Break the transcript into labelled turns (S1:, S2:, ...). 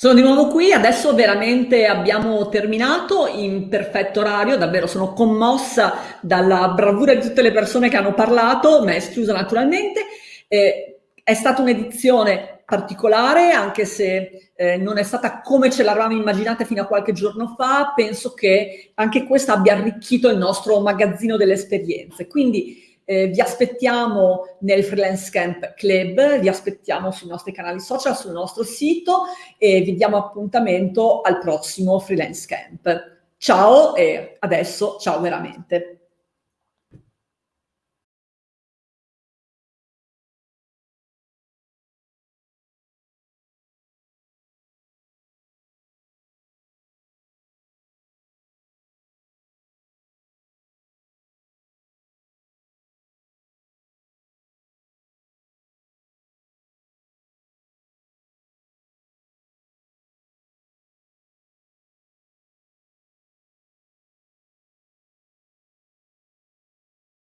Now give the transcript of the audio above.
S1: Sono di nuovo qui, adesso veramente abbiamo terminato in perfetto orario, davvero sono commossa dalla bravura di tutte le persone che hanno parlato, me esclusa naturalmente. Eh, è stata un'edizione particolare, anche se eh, non è stata come ce l'avevamo immaginata fino a qualche giorno fa, penso che anche questa abbia arricchito il nostro magazzino delle esperienze. Quindi eh, vi aspettiamo nel Freelance Camp Club, vi aspettiamo sui nostri canali social, sul nostro sito e vi diamo appuntamento al prossimo Freelance Camp. Ciao e adesso ciao veramente.